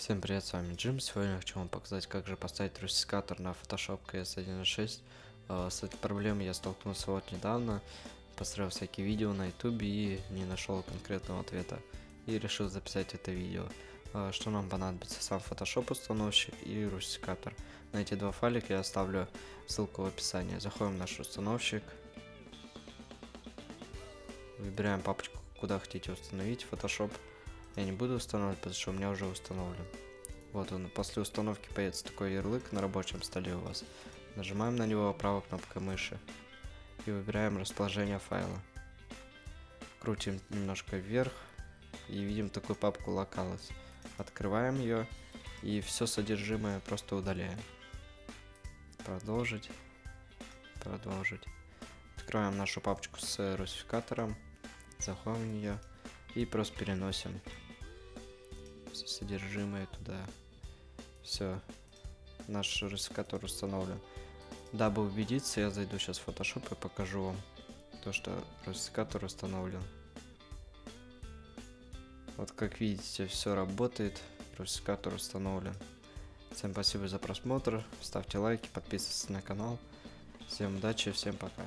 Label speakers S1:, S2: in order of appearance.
S1: Всем привет, с вами Джим. Сегодня я хочу вам показать, как же поставить русификатор на Photoshop CS 1.6. Э, С этой проблемой я столкнулся вот недавно, посмотрел всякие видео на ютубе и не нашел конкретного ответа. И решил записать это видео. Э, Что нам понадобится? Сам Photoshop установщик и русификатор. На эти два файлика я оставлю ссылку в описании. Заходим в наш установщик. Выбираем папочку, куда хотите установить Photoshop. Я не буду устанавливать, потому что у меня уже установлен. Вот он, после установки появится такой ярлык на рабочем столе у вас. Нажимаем на него правой кнопкой мыши и выбираем расположение файла. Крутим немножко вверх и видим такую папку Locales. Открываем ее и все содержимое просто удаляем. Продолжить. Продолжить. Открываем нашу папочку с русификатором. Заходим в нее и просто переносим содержимое туда. Все. Наш русификатор установлен. Дабы убедиться, я зайду сейчас в Photoshop и покажу вам то, что русификатор установлен. Вот как видите, все работает. Русификатор установлен. Всем спасибо за просмотр. Ставьте лайки, подписывайтесь на канал. Всем удачи, всем пока.